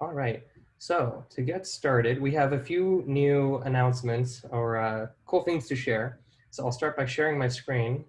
All right. So to get started, we have a few new announcements or uh, cool things to share. So I'll start by sharing my screen.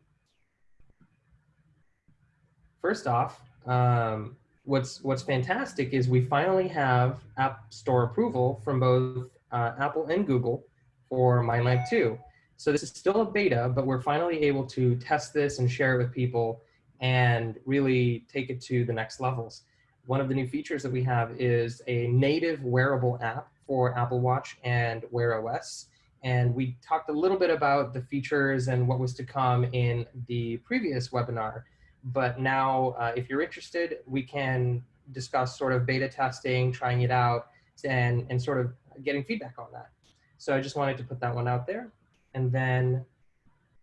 First off, um, what's what's fantastic is we finally have App Store approval from both uh, Apple and Google for MindLamp 2. So this is still a beta, but we're finally able to test this and share it with people and really take it to the next levels one of the new features that we have is a native wearable app for Apple Watch and Wear OS. And we talked a little bit about the features and what was to come in the previous webinar. But now, uh, if you're interested, we can discuss sort of beta testing, trying it out, and, and sort of getting feedback on that. So I just wanted to put that one out there. And then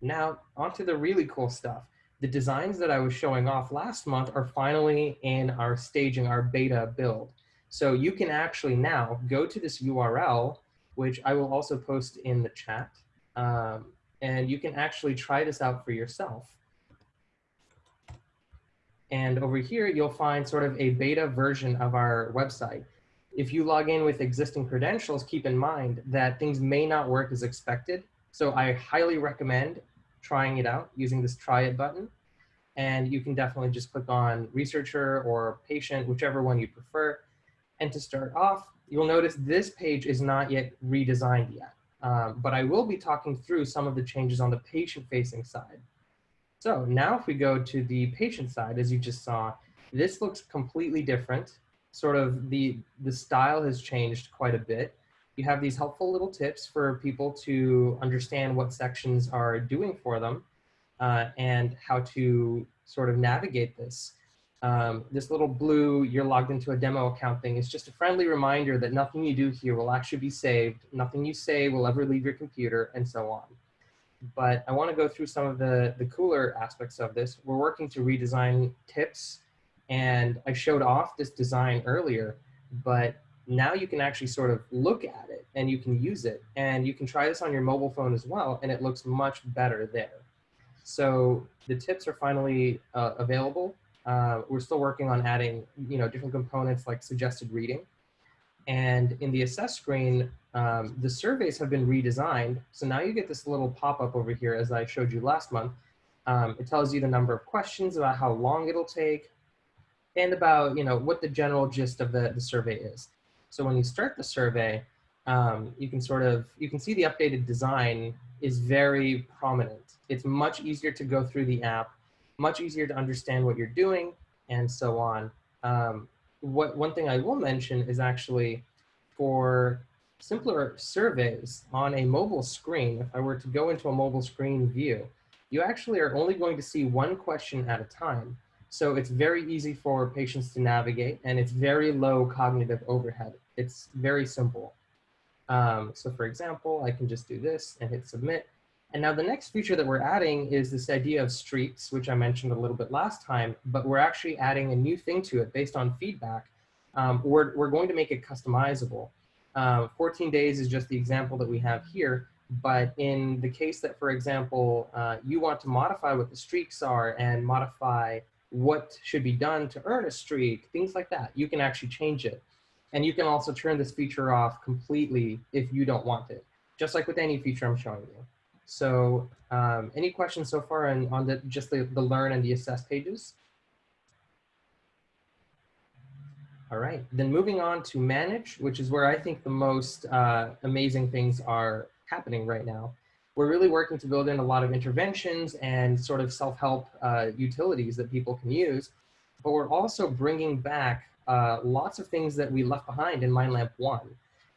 now onto the really cool stuff the designs that I was showing off last month are finally in our staging, our beta build. So you can actually now go to this URL, which I will also post in the chat, um, and you can actually try this out for yourself. And over here, you'll find sort of a beta version of our website. If you log in with existing credentials, keep in mind that things may not work as expected. So I highly recommend trying it out using this try it button. And you can definitely just click on researcher or patient, whichever one you prefer. And to start off, you'll notice this page is not yet redesigned yet. Um, but I will be talking through some of the changes on the patient facing side. So now if we go to the patient side, as you just saw, this looks completely different. Sort of the, the style has changed quite a bit. You have these helpful little tips for people to understand what sections are doing for them uh, and how to sort of navigate this. Um, this little blue, you're logged into a demo account thing is just a friendly reminder that nothing you do here will actually be saved. Nothing you say will ever leave your computer and so on. But I want to go through some of the, the cooler aspects of this. We're working to redesign tips and I showed off this design earlier, but now you can actually sort of look at it and you can use it and you can try this on your mobile phone as well and it looks much better there. So the tips are finally uh, available. Uh, we're still working on adding you know different components like suggested reading. And in the assess screen, um, the surveys have been redesigned. So now you get this little pop-up over here as I showed you last month. Um, it tells you the number of questions about how long it'll take and about you know what the general gist of the, the survey is. So when you start the survey, um, you can sort of, you can see the updated design is very prominent. It's much easier to go through the app, much easier to understand what you're doing and so on. Um, what One thing I will mention is actually for simpler surveys on a mobile screen, if I were to go into a mobile screen view, you actually are only going to see one question at a time. So it's very easy for patients to navigate and it's very low cognitive overhead. It's very simple. Um, so for example, I can just do this and hit submit. And now the next feature that we're adding is this idea of streaks, which I mentioned a little bit last time, but we're actually adding a new thing to it based on feedback. Um, we're, we're going to make it customizable. Uh, 14 days is just the example that we have here, but in the case that, for example, uh, you want to modify what the streaks are and modify what should be done to earn a streak, things like that. You can actually change it. And you can also turn this feature off completely if you don't want it, just like with any feature I'm showing you. So um, any questions so far on, on the, just the, the learn and the assess pages? All right, then moving on to manage, which is where I think the most uh, amazing things are happening right now we're really working to build in a lot of interventions and sort of self-help uh, utilities that people can use. But we're also bringing back uh, lots of things that we left behind in MindLamp 1.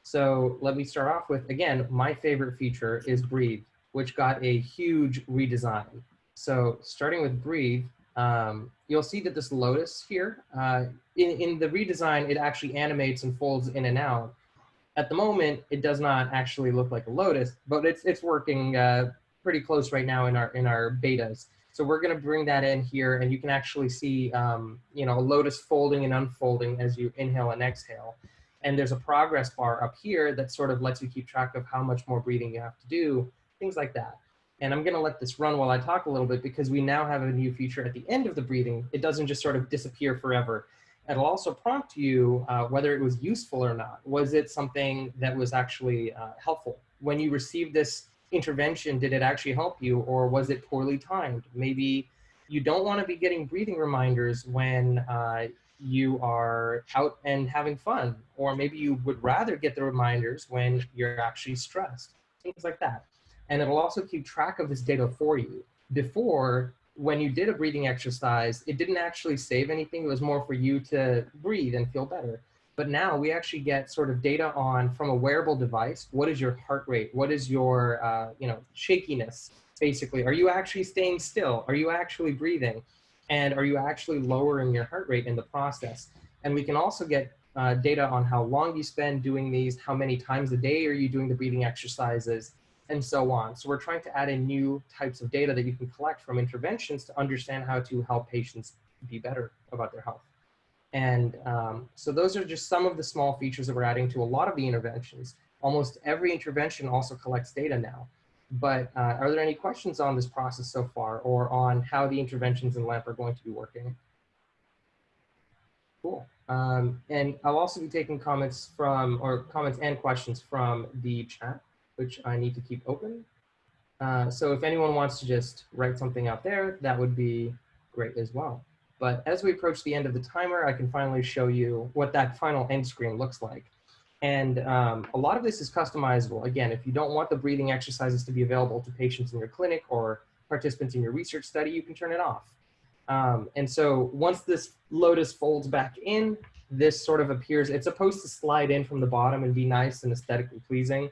So let me start off with, again, my favorite feature is Breathe, which got a huge redesign. So starting with Breathe, um, you'll see that this lotus here, uh, in, in the redesign, it actually animates and folds in and out. At the moment, it does not actually look like a Lotus, but it's it's working uh, pretty close right now in our in our betas. So we're going to bring that in here, and you can actually see, um, you know, a lotus folding and unfolding as you inhale and exhale. And there's a progress bar up here that sort of lets you keep track of how much more breathing you have to do, things like that. And I'm going to let this run while I talk a little bit because we now have a new feature at the end of the breathing. It doesn't just sort of disappear forever It'll also prompt you uh, whether it was useful or not. Was it something that was actually uh, helpful? When you received this intervention, did it actually help you or was it poorly timed? Maybe you don't want to be getting breathing reminders when uh, you are out and having fun, or maybe you would rather get the reminders when you're actually stressed, things like that. And it'll also keep track of this data for you. Before, when you did a breathing exercise, it didn't actually save anything. It was more for you to breathe and feel better. But now we actually get sort of data on from a wearable device. What is your heart rate? What is your, uh, you know, shakiness? Basically, are you actually staying still? Are you actually breathing? And are you actually lowering your heart rate in the process? And we can also get uh, data on how long you spend doing these, how many times a day are you doing the breathing exercises, and so on. So we're trying to add in new types of data that you can collect from interventions to understand how to help patients be better about their health. And um, so those are just some of the small features that we're adding to a lot of the interventions. Almost every intervention also collects data now. But uh, are there any questions on this process so far or on how the interventions in LAMP are going to be working? Cool. Um, and I'll also be taking comments from, or comments and questions from the chat which I need to keep open. Uh, so if anyone wants to just write something out there, that would be great as well. But as we approach the end of the timer, I can finally show you what that final end screen looks like. And um, a lot of this is customizable. Again, if you don't want the breathing exercises to be available to patients in your clinic or participants in your research study, you can turn it off. Um, and so once this Lotus folds back in, this sort of appears, it's supposed to slide in from the bottom and be nice and aesthetically pleasing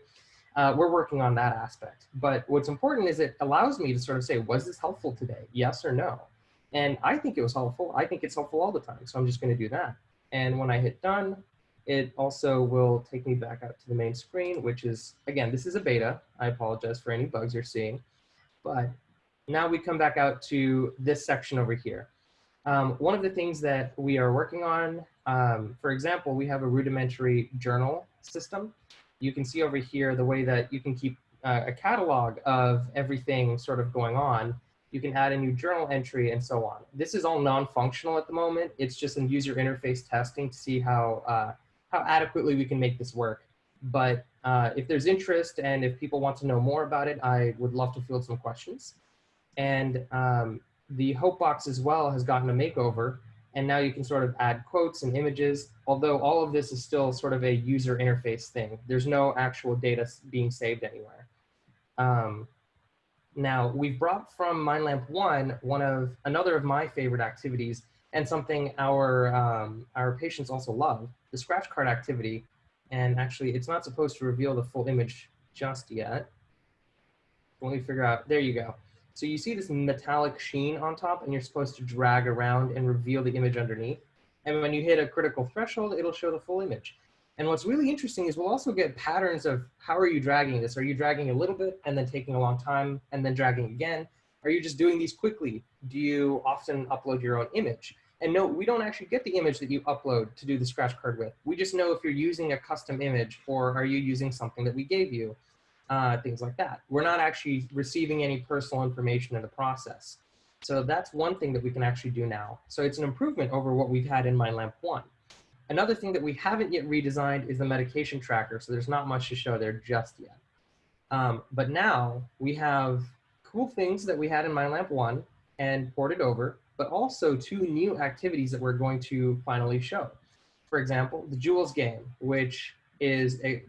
uh, we're working on that aspect. But what's important is it allows me to sort of say, was this helpful today? Yes or no? And I think it was helpful. I think it's helpful all the time. So I'm just going to do that. And when I hit done, it also will take me back out to the main screen, which is, again, this is a beta. I apologize for any bugs you're seeing. But now we come back out to this section over here. Um, one of the things that we are working on, um, for example, we have a rudimentary journal system you can see over here the way that you can keep uh, a catalog of everything sort of going on. You can add a new journal entry and so on. This is all non-functional at the moment. It's just in user interface testing to see how, uh, how adequately we can make this work. But uh, if there's interest and if people want to know more about it, I would love to field some questions. And um, the Hope box as well has gotten a makeover and now you can sort of add quotes and images, although all of this is still sort of a user interface thing. There's no actual data being saved anywhere. Um, now, we've brought from MindLamp 1, one of another of my favorite activities, and something our, um, our patients also love, the scratch card activity. And actually, it's not supposed to reveal the full image just yet. Let me figure out, there you go. So you see this metallic sheen on top and you're supposed to drag around and reveal the image underneath. And when you hit a critical threshold, it'll show the full image. And what's really interesting is we'll also get patterns of how are you dragging this? Are you dragging a little bit and then taking a long time and then dragging again? Are you just doing these quickly? Do you often upload your own image? And no, we don't actually get the image that you upload to do the scratch card with. We just know if you're using a custom image or are you using something that we gave you uh, things like that. We're not actually receiving any personal information in the process. So that's one thing that we can actually do now. So it's an improvement over what we've had in MindLamp 1. Another thing that we haven't yet redesigned is the medication tracker. So there's not much to show there just yet. Um, but now we have cool things that we had in MindLamp 1 and ported over, but also two new activities that we're going to finally show. For example, the Jewels game, which is a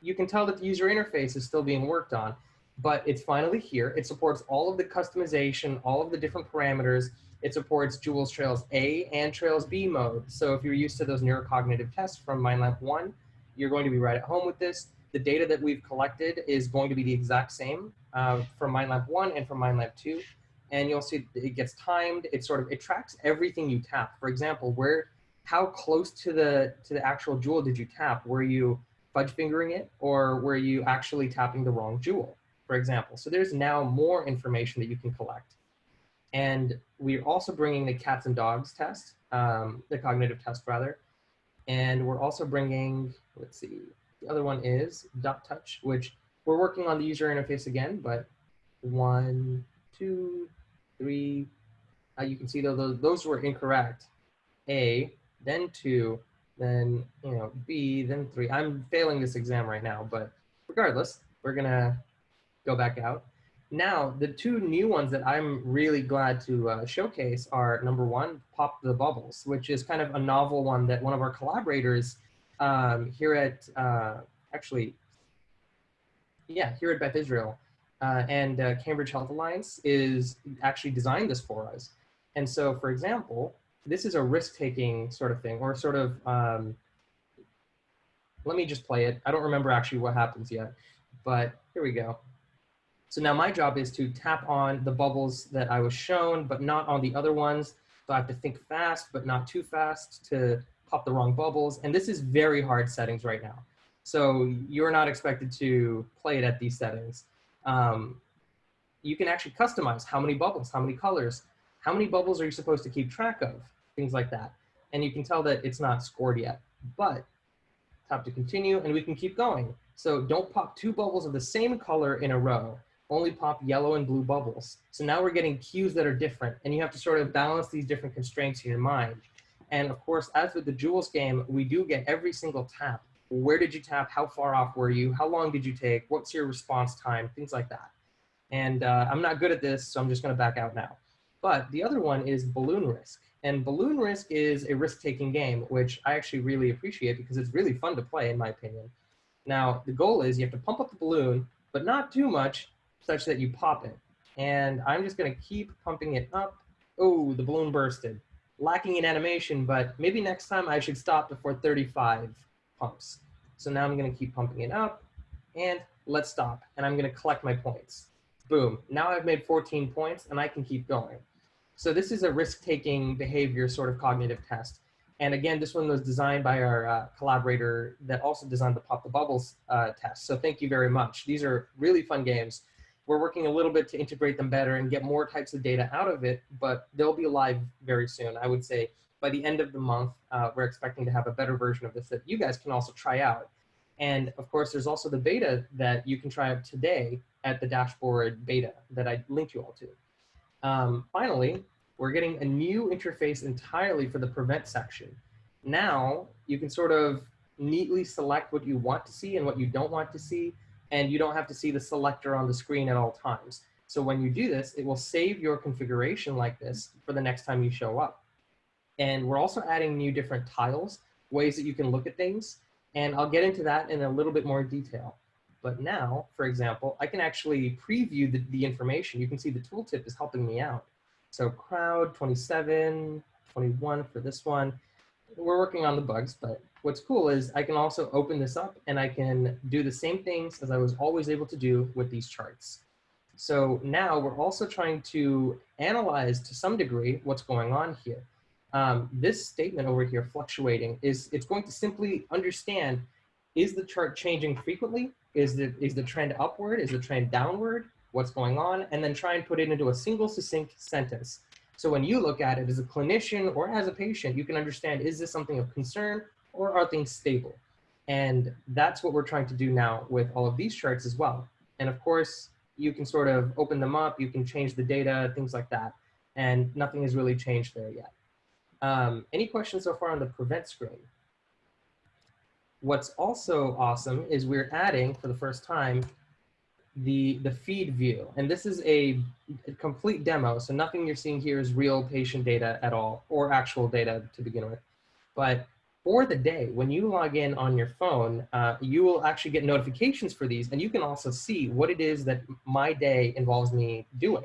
you can tell that the user interface is still being worked on, but it's finally here. It supports all of the customization, all of the different parameters. It supports Jewels Trails A and Trails B mode. So if you're used to those neurocognitive tests from MindLamp 1, you're going to be right at home with this. The data that we've collected is going to be the exact same uh, from MindLamp 1 and from MindLamp 2. And you'll see it gets timed. It sort of, it tracks everything you tap. For example, where, how close to the, to the actual jewel did you tap? Were you fudge fingering it or were you actually tapping the wrong jewel, for example. So there's now more information that you can collect. And we're also bringing the cats and dogs test, um, the cognitive test rather. And we're also bringing, let's see, the other one is dot touch, which we're working on the user interface again, but one, two, three, uh, you can see those, those were incorrect. A, then two, then, you know, B, then three. I'm failing this exam right now, but regardless, we're gonna go back out. Now, the two new ones that I'm really glad to uh, showcase are number one, Pop the Bubbles, which is kind of a novel one that one of our collaborators um, here at, uh, actually, yeah, here at Beth Israel uh, and uh, Cambridge Health Alliance is actually designed this for us. And so, for example, this is a risk-taking sort of thing, or sort of, um, let me just play it. I don't remember actually what happens yet, but here we go. So now my job is to tap on the bubbles that I was shown, but not on the other ones. So I have to think fast, but not too fast to pop the wrong bubbles. And this is very hard settings right now. So you're not expected to play it at these settings. Um, you can actually customize how many bubbles, how many colors, how many bubbles are you supposed to keep track of, things like that. And you can tell that it's not scored yet, but tap to continue and we can keep going. So don't pop two bubbles of the same color in a row only pop yellow and blue bubbles. So now we're getting cues that are different and you have to sort of balance these different constraints in your mind. And of course, as with the Jewels game, we do get every single tap. Where did you tap? How far off were you? How long did you take? What's your response time? Things like that. And uh, I'm not good at this, so I'm just gonna back out now. But the other one is Balloon Risk. And Balloon Risk is a risk-taking game, which I actually really appreciate because it's really fun to play, in my opinion. Now, the goal is you have to pump up the balloon, but not too much, such that you pop it. And I'm just gonna keep pumping it up. Oh, the balloon bursted. Lacking in animation, but maybe next time I should stop before 35 pumps. So now I'm gonna keep pumping it up and let's stop. And I'm gonna collect my points. Boom, now I've made 14 points and I can keep going. So this is a risk-taking behavior sort of cognitive test. And again, this one was designed by our uh, collaborator that also designed the Pop the Bubbles uh, test. So thank you very much. These are really fun games. We're working a little bit to integrate them better and get more types of data out of it, but they'll be live very soon. I would say by the end of the month, uh, we're expecting to have a better version of this that you guys can also try out. And of course, there's also the beta that you can try out today at the dashboard beta that I linked you all to. Um, finally, we're getting a new interface entirely for the prevent section. Now you can sort of neatly select what you want to see and what you don't want to see and you don't have to see the selector on the screen at all times. So when you do this, it will save your configuration like this for the next time you show up. And we're also adding new different tiles, ways that you can look at things. And I'll get into that in a little bit more detail. But now, for example, I can actually preview the, the information. You can see the tooltip is helping me out. So crowd 27, 21 for this one. We're working on the bugs, but what's cool is I can also open this up and I can do the same things as I was always able to do with these charts. So now we're also trying to analyze to some degree what's going on here. Um, this statement over here, fluctuating, is it's going to simply understand, is the chart changing frequently? Is the, is the trend upward? Is the trend downward? What's going on? And then try and put it into a single succinct sentence. So when you look at it as a clinician or as a patient, you can understand, is this something of concern or are things stable? And that's what we're trying to do now with all of these charts as well. And of course, you can sort of open them up, you can change the data, things like that. And nothing has really changed there yet. Um, any questions so far on the prevent screen? What's also awesome is we're adding for the first time the, the feed view. And this is a, complete demo. So nothing you're seeing here is real patient data at all or actual data to begin with. But for the day, when you log in on your phone, uh, you will actually get notifications for these and you can also see what it is that my day involves me doing.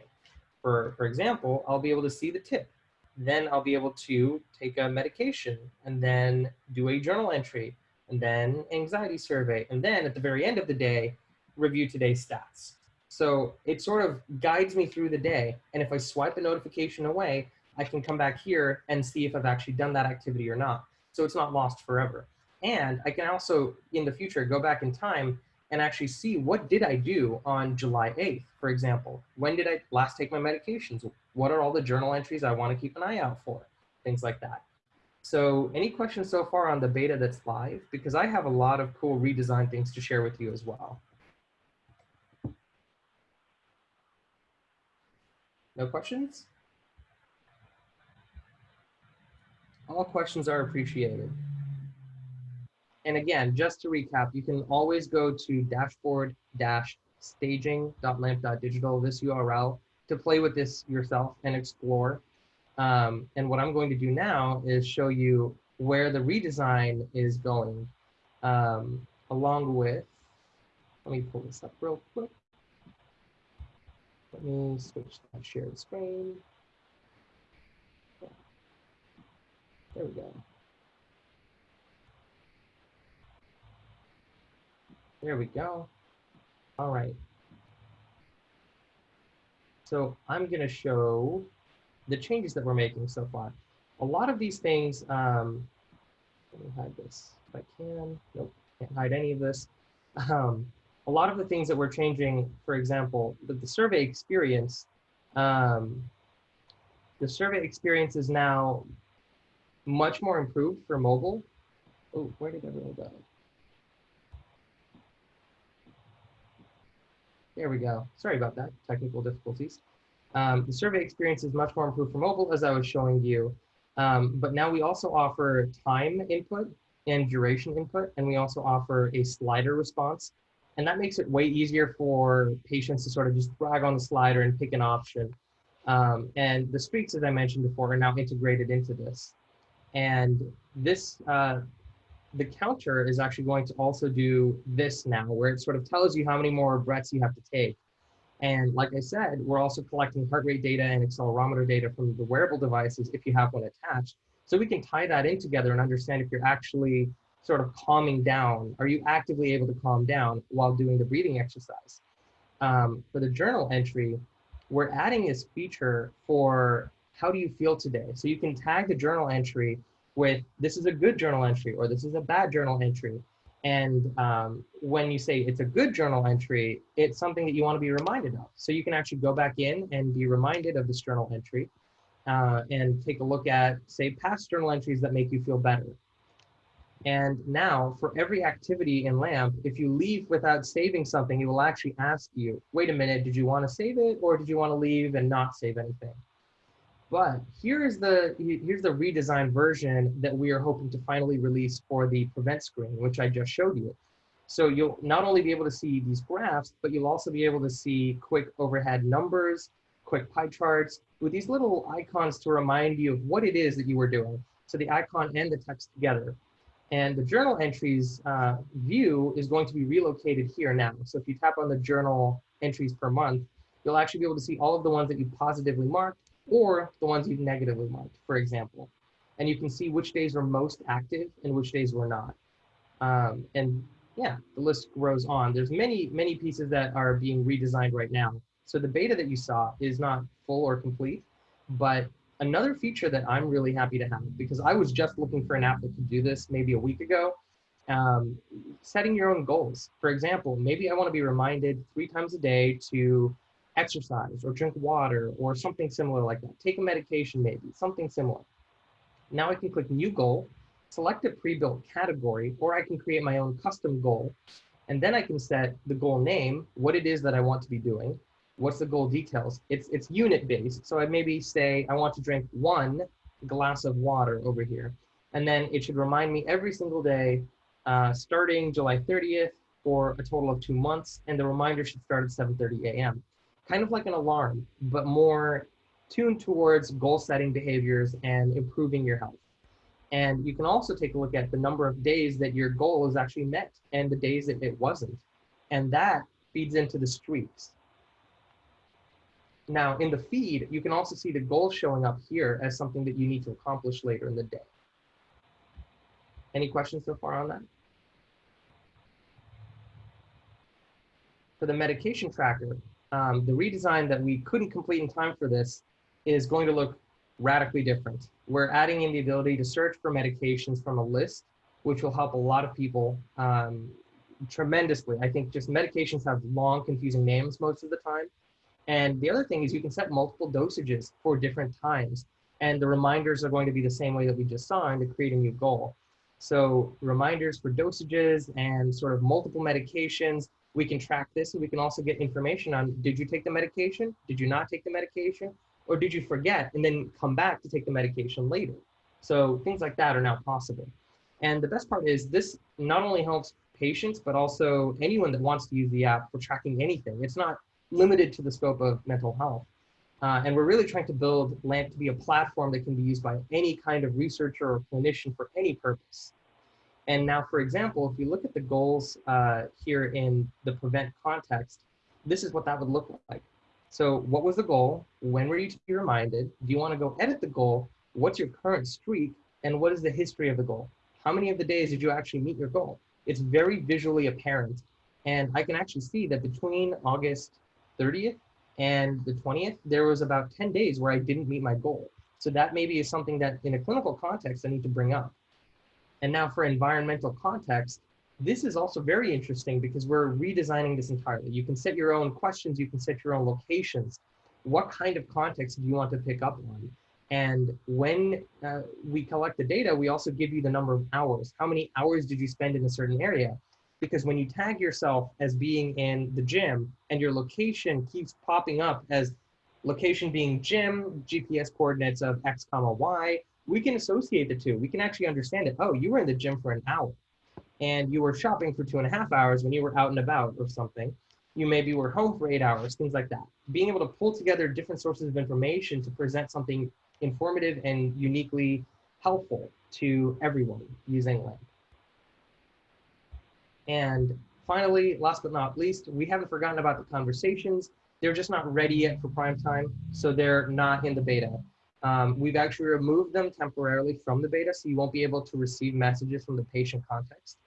For, for example, I'll be able to see the tip. Then I'll be able to take a medication and then do a journal entry and then anxiety survey. And then at the very end of the day, review today's stats. So it sort of guides me through the day. And if I swipe the notification away, I can come back here and see if I've actually done that activity or not so it's not lost forever. And I can also, in the future, go back in time and actually see what did I do on July 8th, for example. When did I last take my medications? What are all the journal entries I want to keep an eye out for? Things like that. So any questions so far on the beta that's live? Because I have a lot of cool redesign things to share with you as well. No questions? All questions are appreciated. And again, just to recap, you can always go to dashboard-staging.lamp.digital, this URL, to play with this yourself and explore. Um, and what I'm going to do now is show you where the redesign is going, um, along with, let me pull this up real quick. Let me switch that shared screen. There we go. There we go. All right. So I'm going to show the changes that we're making so far. A lot of these things, um, let me hide this if I can. Nope, can't hide any of this. Um, a lot of the things that we're changing, for example, the, the survey experience, um, the survey experience is now much more improved for mobile. Oh, where did everyone go? There we go. Sorry about that, technical difficulties. Um, the survey experience is much more improved for mobile, as I was showing you. Um, but now we also offer time input and duration input, and we also offer a slider response. And that makes it way easier for patients to sort of just drag on the slider and pick an option. Um, and the streaks, as I mentioned before, are now integrated into this. And this, uh, the counter is actually going to also do this now, where it sort of tells you how many more breaths you have to take. And like I said, we're also collecting heart rate data and accelerometer data from the wearable devices if you have one attached. So we can tie that in together and understand if you're actually sort of calming down. Are you actively able to calm down while doing the breathing exercise? Um, for the journal entry, we're adding this feature for how do you feel today? So you can tag the journal entry with this is a good journal entry or this is a bad journal entry. And um, when you say it's a good journal entry, it's something that you want to be reminded of. So you can actually go back in and be reminded of this journal entry uh, and take a look at, say, past journal entries that make you feel better. And now for every activity in LAMP, if you leave without saving something, it will actually ask you, wait a minute, did you want to save it or did you want to leave and not save anything? But here's the here's the redesigned version that we are hoping to finally release for the prevent screen, which I just showed you. So you'll not only be able to see these graphs, but you'll also be able to see quick overhead numbers, quick pie charts with these little icons to remind you of what it is that you were doing. So the icon and the text together. And the journal entries uh, view is going to be relocated here now. So if you tap on the journal entries per month, you'll actually be able to see all of the ones that you positively marked or the ones you've negatively marked, for example. And you can see which days were most active and which days were not. Um, and yeah, the list grows on. There's many, many pieces that are being redesigned right now. So the beta that you saw is not full or complete, but another feature that I'm really happy to have, because I was just looking for an app that could do this maybe a week ago, um, setting your own goals. For example, maybe I want to be reminded three times a day to exercise or drink water or something similar like that. Take a medication maybe, something similar. Now I can click new goal, select a pre-built category, or I can create my own custom goal. And then I can set the goal name, what it is that I want to be doing, what's the goal details. It's, it's unit based. So I maybe say I want to drink one glass of water over here. And then it should remind me every single day, uh, starting July 30th for a total of two months. And the reminder should start at 7.30 a.m kind of like an alarm, but more tuned towards goal setting behaviors and improving your health. And you can also take a look at the number of days that your goal is actually met and the days that it wasn't. And that feeds into the streaks. Now in the feed, you can also see the goal showing up here as something that you need to accomplish later in the day. Any questions so far on that? For the medication tracker, um, the redesign that we couldn't complete in time for this is going to look radically different. We're adding in the ability to search for medications from a list, which will help a lot of people um, tremendously. I think just medications have long, confusing names most of the time. And the other thing is you can set multiple dosages for different times. And the reminders are going to be the same way that we just saw to create a new goal. So reminders for dosages and sort of multiple medications we can track this and we can also get information on did you take the medication? Did you not take the medication? Or did you forget and then come back to take the medication later? So things like that are now possible. And the best part is this not only helps patients, but also anyone that wants to use the app for tracking anything. It's not limited to the scope of mental health. Uh, and we're really trying to build LAMP to be a platform that can be used by any kind of researcher or clinician for any purpose. And now, for example, if you look at the goals uh, here in the prevent context, this is what that would look like. So what was the goal? When were you to be reminded? Do you want to go edit the goal? What's your current streak? And what is the history of the goal? How many of the days did you actually meet your goal? It's very visually apparent. And I can actually see that between August 30th and the 20th, there was about 10 days where I didn't meet my goal. So that maybe is something that in a clinical context I need to bring up. And now for environmental context, this is also very interesting because we're redesigning this entirely. You can set your own questions, you can set your own locations. What kind of context do you want to pick up on? And when uh, we collect the data, we also give you the number of hours. How many hours did you spend in a certain area? Because when you tag yourself as being in the gym and your location keeps popping up as location being gym, GPS coordinates of X comma Y, we can associate the two. We can actually understand it. Oh, you were in the gym for an hour and you were shopping for two and a half hours when you were out and about or something. You maybe were home for eight hours, things like that. Being able to pull together different sources of information to present something informative and uniquely helpful to everyone using LAMP. And finally, last but not least, we haven't forgotten about the conversations. They're just not ready yet for prime time, so they're not in the beta. Um, we've actually removed them temporarily from the beta, so you won't be able to receive messages from the patient context.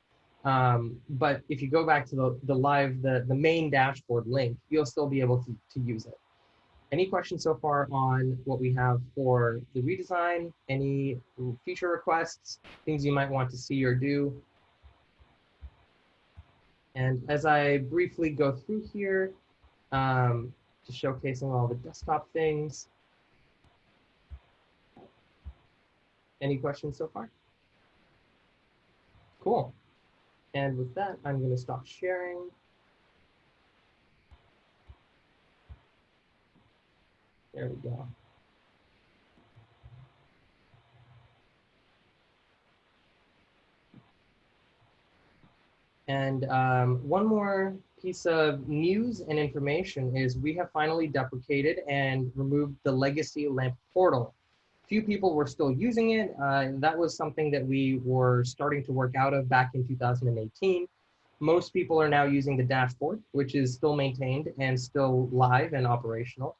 Um, but if you go back to the, the live, the, the main dashboard link, you'll still be able to, to use it. Any questions so far on what we have for the redesign? Any feature requests, things you might want to see or do? And as I briefly go through here, um, just showcasing all the desktop things. Any questions so far? Cool. And with that, I'm going to stop sharing. There we go. And um, one more piece of news and information is we have finally deprecated and removed the legacy LAMP portal. Few people were still using it. Uh, that was something that we were starting to work out of back in 2018. Most people are now using the dashboard, which is still maintained and still live and operational.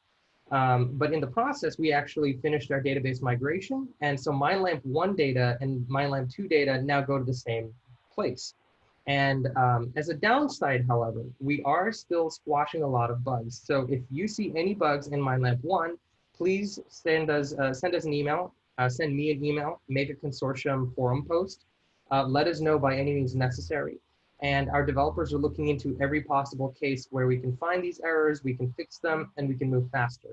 Um, but in the process, we actually finished our database migration. And so MindLamp 1 data and MindLamp 2 data now go to the same place. And um, as a downside, however, we are still squashing a lot of bugs. So if you see any bugs in MindLamp 1, please send us, uh, send us an email, uh, send me an email, make a consortium forum post. Uh, let us know by any means necessary. And our developers are looking into every possible case where we can find these errors, we can fix them, and we can move faster.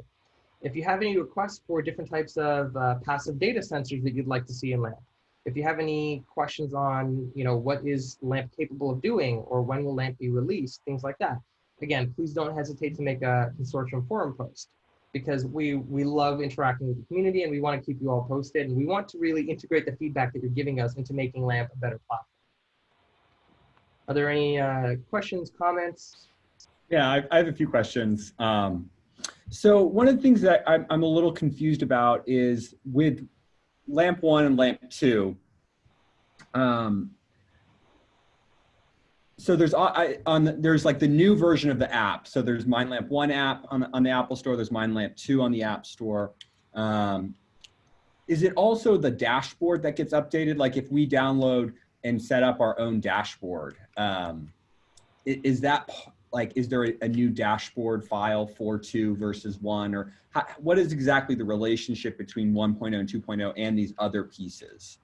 If you have any requests for different types of uh, passive data sensors that you'd like to see in LAMP, if you have any questions on, you know, what is LAMP capable of doing or when will LAMP be released, things like that, again, please don't hesitate to make a consortium forum post because we, we love interacting with the community and we want to keep you all posted and we want to really integrate the feedback that you're giving us into making LAMP a better platform. Are there any uh, questions, comments? Yeah, I, I, have a few questions. Um, so one of the things that I'm, I'm, a little confused about is with LAMP 1 and LAMP 2, um, so there's I, on the, there's like the new version of the app. So there's MindLamp 1 app on, on the Apple Store. There's MindLamp 2 on the App Store. Um, is it also the dashboard that gets updated? Like if we download and set up our own dashboard. Um, is that like, is there a, a, new dashboard file for two versus one or how, what is exactly the relationship between 1.0 and 2.0 and these other pieces,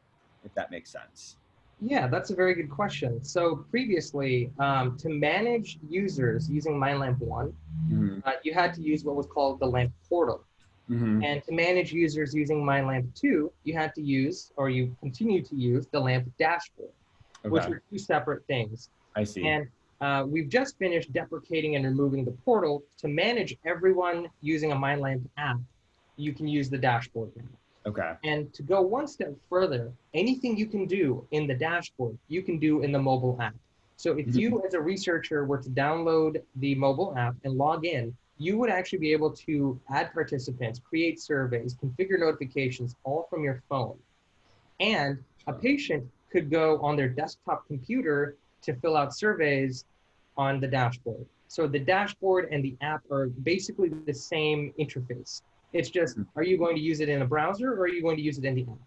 if that makes sense? Yeah, that's a very good question. So previously, um, to manage users using MindLamp One, mm -hmm. uh, you had to use what was called the LAMP portal. Mm -hmm. And to manage users using MindLamp 2, you had to use, or you continue to use, the LAMP dashboard, okay. which are two separate things. I see. And uh, we've just finished deprecating and removing the portal to manage everyone using a MindLamp app. You can use the dashboard now. Okay. And to go one step further, anything you can do in the dashboard, you can do in the mobile app. So if you as a researcher were to download the mobile app and log in, you would actually be able to add participants, create surveys, configure notifications all from your phone. And a patient could go on their desktop computer to fill out surveys on the dashboard. So the dashboard and the app are basically the same interface. It's just, are you going to use it in a browser or are you going to use it in the app?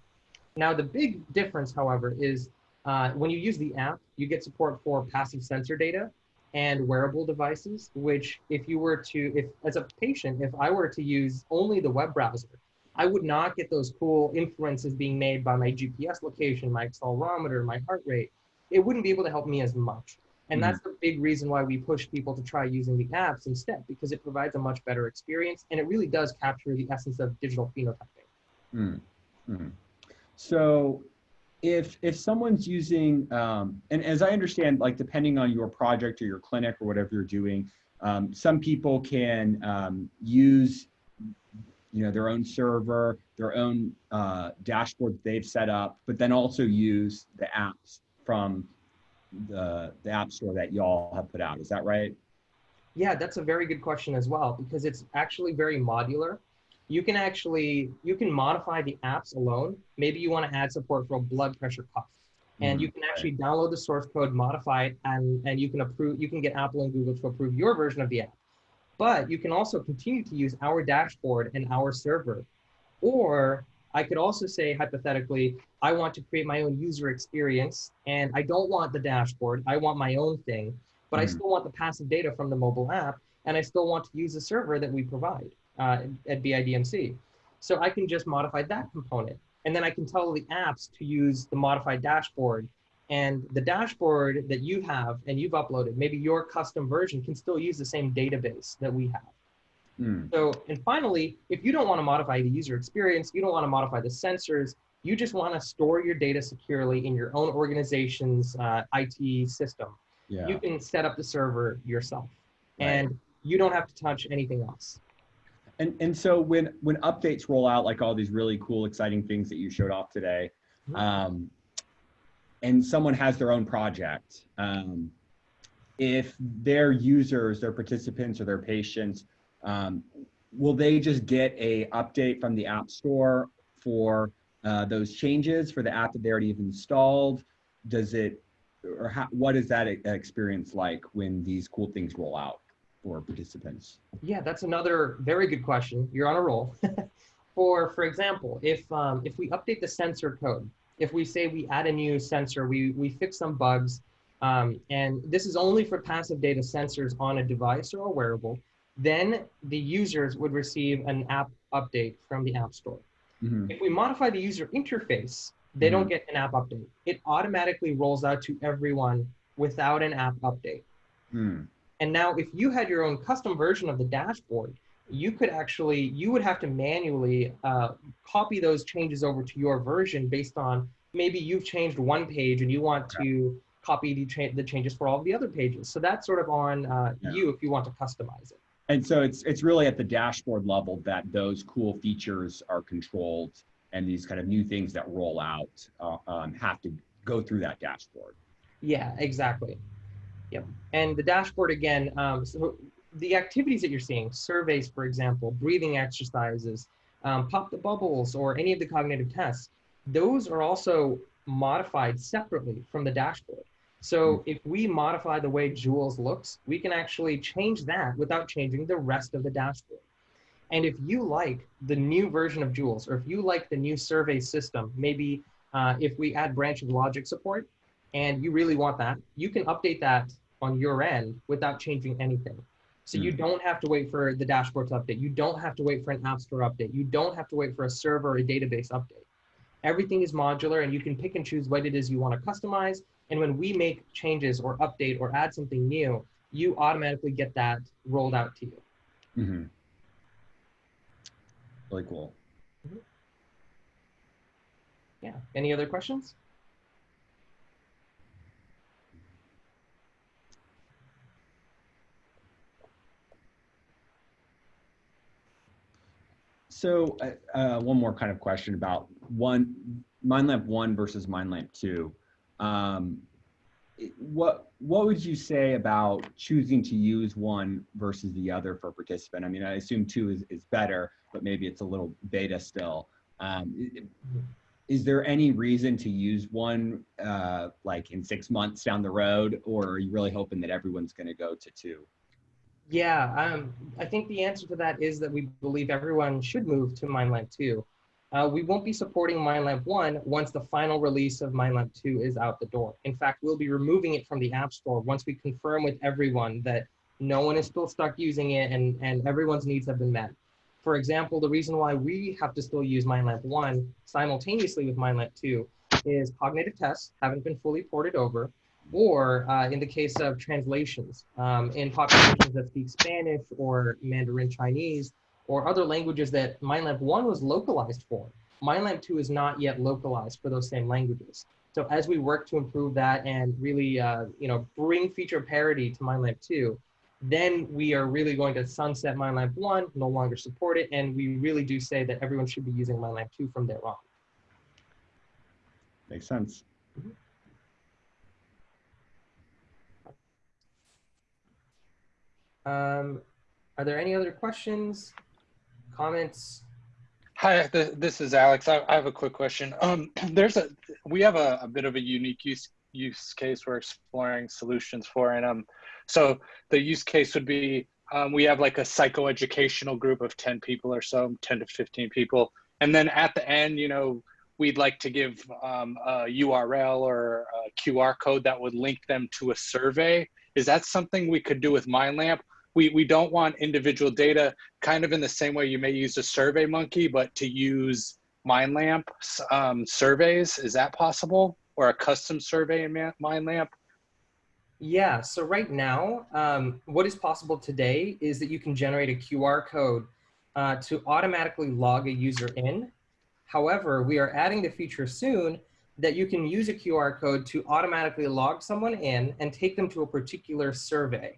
Now, the big difference, however, is uh, when you use the app, you get support for passive sensor data and wearable devices, which if you were to, if as a patient, if I were to use only the web browser, I would not get those cool inferences being made by my GPS location, my accelerometer, my heart rate. It wouldn't be able to help me as much. And mm-hmm. that's the big reason why we push people to try using the apps instead, because it provides a much better experience and it really does capture the essence of digital phenotyping. Mm-hmm. So if if someone's using um, and as i understand like depending on your project or your clinic or whatever you're doing um, some people can um, use you know their own server their own uh, dashboard they've set up but then also use the apps from the the app store that y'all have put out is that right yeah that's a very good question as well because it's actually very modular you can actually you can modify the apps alone. Maybe you want to add support for a blood pressure cuff. And mm-hmm. you can actually download the source code, modify it, and, and you can approve, you can get Apple and Google to approve your version of the app. But you can also continue to use our dashboard and our server. Or I could also say hypothetically, I want to create my own user experience and I don't want the dashboard. I want my own thing, but mm-hmm. I still want the passive data from the mobile app and I still want to use the server that we provide uh, at BIDMC. So I can just modify that component. And then I can tell the apps to use the modified dashboard. And the dashboard that you have and you've uploaded, maybe your custom version can still use the same database that we have. Mm. So, and finally, if you don't want to modify the user experience, you don't want to modify the sensors, you just want to store your data securely in your own organization's uh, IT system. Yeah. You can set up the server yourself right. and you don't have to touch anything else. And and so when when updates roll out, like all these really cool, exciting things that you showed off today, mm-hmm. um, and someone has their own project, um, if their users, their participants, or their patients, um, will they just get a update from the App Store for uh, those changes for the app that they already have installed? Does it, or how, what is that experience like when these cool things roll out? for participants? Yeah, that's another very good question. You're on a roll. for for example, if um, if we update the sensor code, if we say we add a new sensor, we we fix some bugs, um, and this is only for passive data sensors on a device or a wearable, then the users would receive an app update from the App Store. Mm-hmm. If we modify the user interface, they mm-hmm. don't get an app update. It automatically rolls out to everyone without an app update. Mm. And now if you had your own custom version of the dashboard, you could actually, you would have to manually uh, copy those changes over to your version based on maybe you've changed one page and you want to copy the, cha the changes for all the other pages. So that's sort of on uh, yeah. you if you want to customize it. And so it's it's really at the dashboard level that those cool features are controlled, and these kind of new things that roll out uh, um, have to go through that dashboard. Yeah, exactly. Yep. And the dashboard again, um, so the activities that you're seeing, surveys, for example, breathing exercises, um, pop the bubbles, or any of the cognitive tests, those are also modified separately from the dashboard. So mm. if we modify the way Jewels looks, we can actually change that without changing the rest of the dashboard. And if you like the new version of Jewels, or if you like the new survey system, maybe uh, if we add branch of logic support, and you really want that, you can update that on your end without changing anything. So mm. you hmm. don't have to wait for the dashboard to update. You don't have to wait for an app store update. You don't have to wait for a server or a database update. Everything is modular and you can pick and choose what it is you want to customize. And when we make changes or update or add something new, you automatically get that rolled out to you. Mm-hmm. Really cool. Mm-hmm. Yeah. Any other questions? So uh, uh, one more kind of question about one MindLamp one versus MindLamp two. Um, what what would you say about choosing to use one versus the other for a participant? I mean, I assume two is, is better, but maybe it's a little beta still. Um, is there any reason to use one uh, like in six months down the road, or are you really hoping that everyone's going to go to two? Yeah, um, I think the answer to that is that we believe everyone should move to MindLamp 2. Uh, we won't be supporting MindLamp 1 once the final release of MindLamp 2 is out the door. In fact, we'll be removing it from the App Store once we confirm with everyone that no one is still stuck using it and, and everyone's needs have been met. For example, the reason why we have to still use MindLamp 1 simultaneously with MindLamp 2 is cognitive tests haven't been fully ported over, or uh, in the case of translations, um, in populations that speak Spanish or Mandarin Chinese or other languages that MindLamp 1 was localized for. MindLamp 2 is not yet localized for those same languages. So as we work to improve that and really, uh, you know, bring feature parity to MindLamp 2, then we are really going to sunset MindLamp 1, no longer support it, and we really do say that everyone should be using MindLamp 2 from there on. Makes sense. Um, are there any other questions, comments? Hi, th- this is Alex. I, I have a quick question. Um, there's a we have a, a bit of a unique use use case we're exploring solutions for, and um, so the use case would be um, we have like a psychoeducational group of ten people or so, ten to fifteen people, and then at the end, you know, we'd like to give um, a URL or a QR code that would link them to a survey. Is that something we could do with MindLamp? We, we don't want individual data kind of in the same way you may use a SurveyMonkey, but to use MindLamp um, surveys, is that possible? Or a custom survey in MindLamp? Yeah, so right now, um, what is possible today is that you can generate a QR code uh, to automatically log a user in. However, we are adding the feature soon that you can use a QR code to automatically log someone in and take them to a particular survey.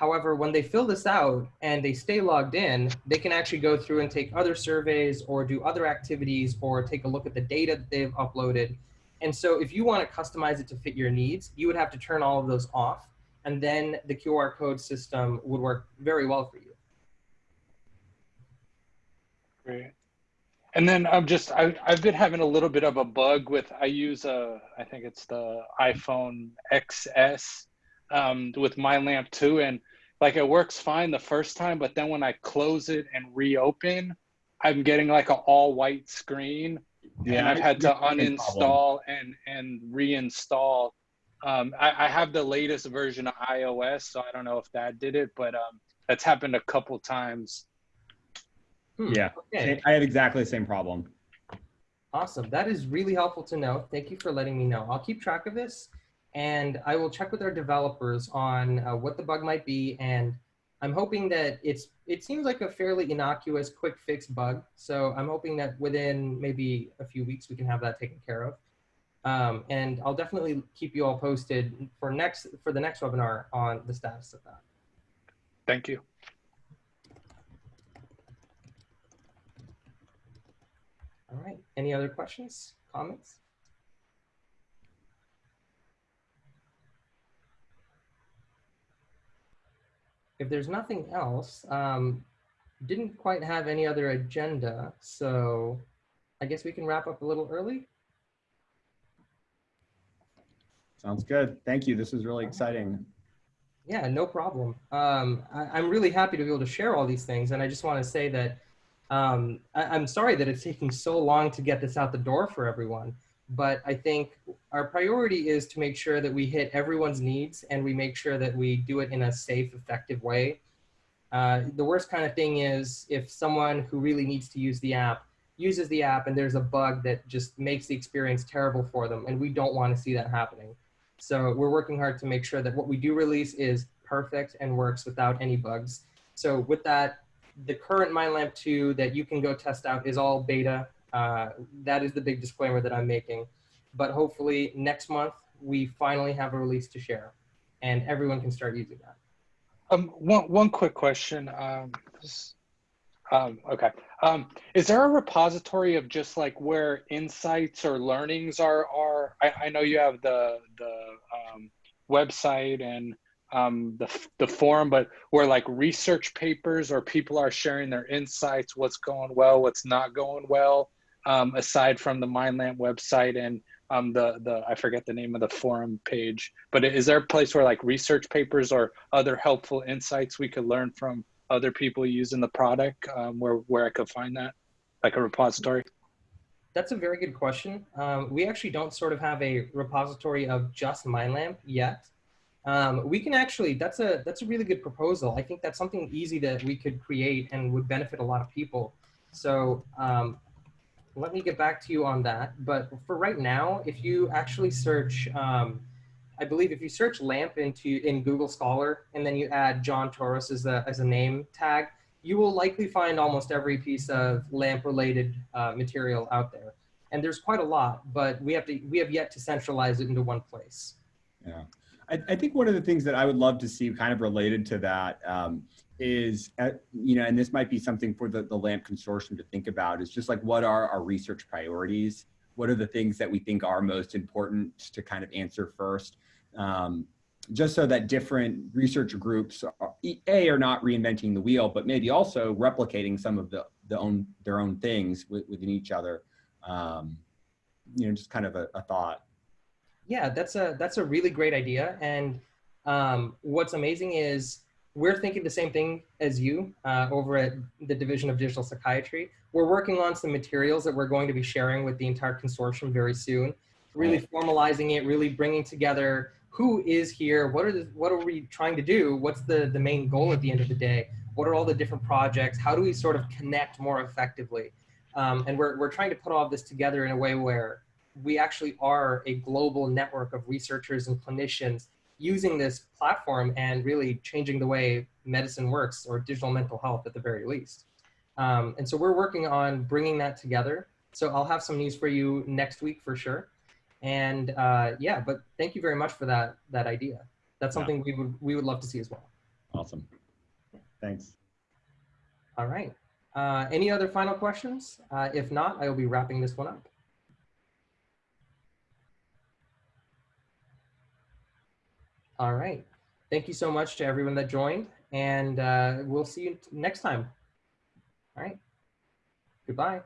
However, when they fill this out and they stay logged in, they can actually go through and take other surveys or do other activities or take a look at the data that they've uploaded. And so if you want to customize it to fit your needs, you would have to turn all of those off. And then the QR code system would work very well for you. Great. And then I'm just I, I've been having a little bit of a bug with I use a I think it's the iPhone XS um, with MindLamp 2 and like it works fine the first time, but then when I close it and reopen, I'm getting like an all white screen and I've had to uninstall and and reinstall. Um, I, I have the latest version of iOS, so I don't know if that did it, but um, that's happened a couple times. Hmm, Yeah, Okay, I have exactly the same problem. awesome. That is really helpful to know. Thank you for letting me know. I'll keep track of this and I will check with our developers on uh, what the bug might be. And I'm hoping that it's, it seems like a fairly innocuous quick fix bug. So I'm hoping that within maybe a few weeks, we can have that taken care of. Um, and I'll definitely keep you all posted for next, for the next webinar on the status of that. Thank you. All right. Any other questions, comments? If there's nothing else, um, didn't quite have any other agenda, so I guess we can wrap up a little early. Sounds good. Thank you. This is really exciting. Yeah, no problem. Um, I, I'm really happy to be able to share all these things, and I just want to say that um, I, I'm sorry that it's taking so long to get this out the door for everyone. But I think our priority is to make sure that we hit everyone's needs and we make sure that we do it in a safe, effective way. Uh, the worst kind of thing is if someone who really needs to use the app uses the app and there's a bug that just makes the experience terrible for them, and we don't want to see that happening. So we're working hard to make sure that what we do release is perfect and works without any bugs. So with that, the current MindLamp 2 that you can go test out is all beta. Uh, that is the big disclaimer that I'm making. But hopefully next month, we finally have a release to share and everyone can start using that. Um, one one quick question. Um, Um, okay. Um, is there a repository of just like where insights or learnings are? Are I, I know you have the the um, website and um, the the forum, but where like research papers or people are sharing their insights, what's going well, what's not going well, um, aside from the MindLamp website and um, the the I forget the name of the forum page. But is there a place where like research papers or other helpful insights we could learn from other people using the product um, where where I could find that, like a repository? That's a very good question. Um, we actually don't sort of have a repository of just MindLamp yet. Um, we can actually, that's a, that's a really good proposal. I think that's something easy that we could create and would benefit a lot of people. So um, let me get back to you on that. But for right now, if you actually search, um, I believe if you search LAMP into in Google Scholar and then you add John Torous as a, as a name tag, you will likely find almost every piece of LAMP related uh, material out there. And there's quite a lot, but we have to we have yet to centralize it into one place. Yeah. I, I think one of the things that I would love to see kind of related to that um, is, uh, you know, and this might be something for the, the LAMP consortium to think about is just like what are our research priorities? What are the things that we think are most important to kind of answer first? Um, just so that different research groups are, a are not reinventing the wheel, but maybe also replicating some of the, the own their own things within each other. Um, you know, just kind of a, a, thought. Yeah, that's a that's a really great idea. And um, what's amazing is we're thinking the same thing as you uh, over at the Division of Digital Psychiatry. We're working on some materials that we're going to be sharing with the entire consortium very soon. Really formalizing it, really bringing together who is here, what are the, what are we trying to do, what's the, the main goal at the end of the day, what are all the different projects, how do we sort of connect more effectively. Um, and we're, we're trying to put all of this together in a way where we actually are a global network of researchers and clinicians using this platform and really changing the way medicine works or digital mental health at the very least. Um, and so we're working on bringing that together. So I'll have some news for you next week for sure. And uh, yeah, but thank you very much for that that idea. That's something yeah. we would we would love to see as well. Awesome. Thanks. All right. Uh, any other final questions? Uh, if not, I will be wrapping this one up. All right. Thank you so much to everyone that joined, and uh, we'll see you next time. All right. Goodbye.